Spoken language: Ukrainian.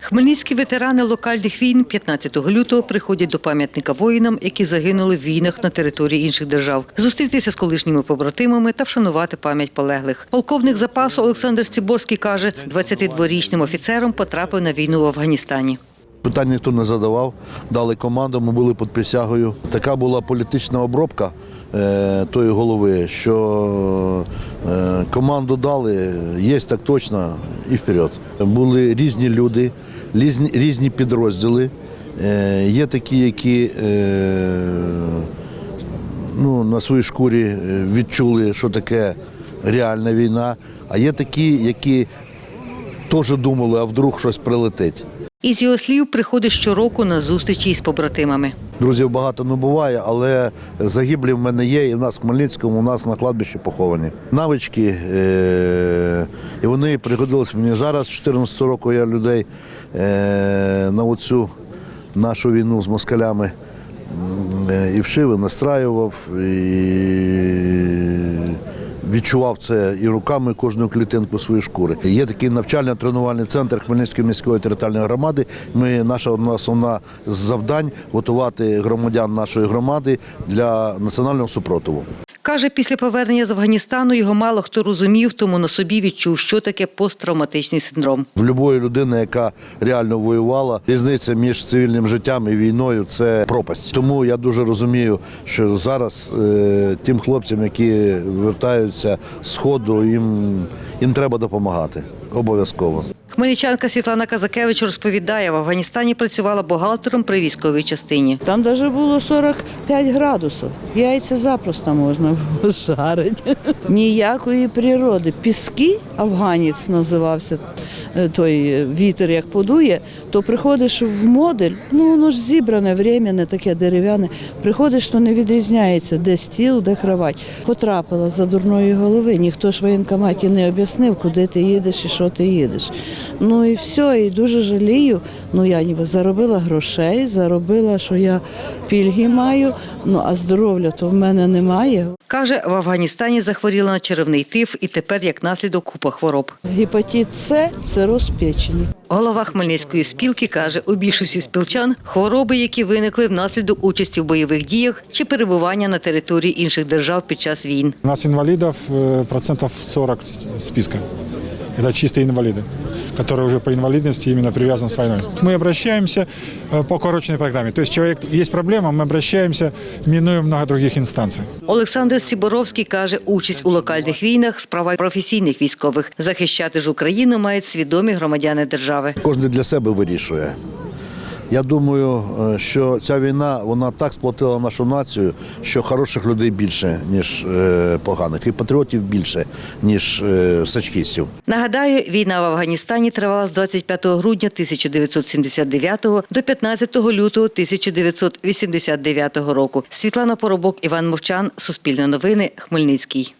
Хмельницькі ветерани локальних війн 15 лютого приходять до пам'ятника воїнам, які загинули в війнах на території інших держав, зустрітися з колишніми побратимами та вшанувати пам'ять полеглих. Полковник запасу Олександр Циборський каже, 22-річним офіцером потрапив на війну в Афганістані. Питань ніхто не задавав, дали команду, ми були під присягою. Така була політична обробка е, тої голови, що е, команду дали, є так точно і вперед. Були різні люди, різні, підрозділи. Е, є такі, які е, ну, на своїй шкурі е, відчули, що таке реальна війна, а є такі, які теж думали, а вдруг щось прилетить. Із його слів приходить щороку на зустрічі із побратимами. Друзів багато не буває, але загиблі в мене є, і в нас в Хмельницькому, у нас на кладбищі поховані. Навички, е- і вони пригодилися мені зараз. З 14 року я людей е- на оцю нашу війну з москалями е, і вшив, і настраював, і відчував це і руками кожну клітинку своєї шкури. Є такий навчально-тренувальний центр Хмельницької міської територіальної громади. Ми наша одна основна завдань готувати громадян нашої громади для національного супротиву. Каже, після повернення з Афганістану його мало хто розумів, тому на собі відчув, що таке посттравматичний синдром. В будь-якої людини, яка реально воювала, різниця між цивільним життям і війною це пропасть. Тому я дуже розумію, що зараз е, тим хлопцям, які вертаються з сходу, їм, їм треба допомагати. Обов'язково. Хмельничанка Світлана Казакевич розповідає, в Афганістані працювала бухгалтером при військовій частині. Там навіть було 45 градусів. Яйця запросто можна було жарити. Ніякої природи. Піски, афганець називався той вітер, як подує, то приходиш в модуль, ну воно ж зібране, временне, таке дерев'яне. Приходиш, то не відрізняється, де стіл, де кровать. Потрапила за дурної голови. Ніхто ж в воєнкоматі не об'яснив, куди ти їдеш і що ти їдеш. Ну і все, і дуже жалію. Ну я ніби заробила грошей, заробила, що я пільги маю, ну а здоров'я то в мене немає. Каже, в Афганістані захворіла на черевний тиф і тепер як наслідок купа хвороб. Гепатит С це розпечені. Голова Хмельницької спілки каже, у більшості спілчан хвороби, які виникли внаслідок участі в бойових діях чи перебування на території інших держав під час війн. У нас інвалідів процентів процентов 40 списка Это чистые инвалиды, которые уже по инвалидности именно привязаны с войной. Мы обращаемся э, по корочной программе. То есть человек, есть проблема, мы обращаемся, минуя много других инстанций. Олександр Сіборовський каже, участь у локальних війнах справа професійних військових. Захищати ж Україну мають свідомі громадяни держави. Кожен для себе вирішує. Я думаю, е, що ця війна вона так сплотила нашу націю, що хороших людей більше, ніж е, поганих, і патріотів більше, ніж е, сачкістів. Нагадаю, війна в Афганістані тривала з 25 грудня 1979 до 15 лютого 1989 року. Світлана Поробок, Іван Мовчан, Суспільне новини, Хмельницький.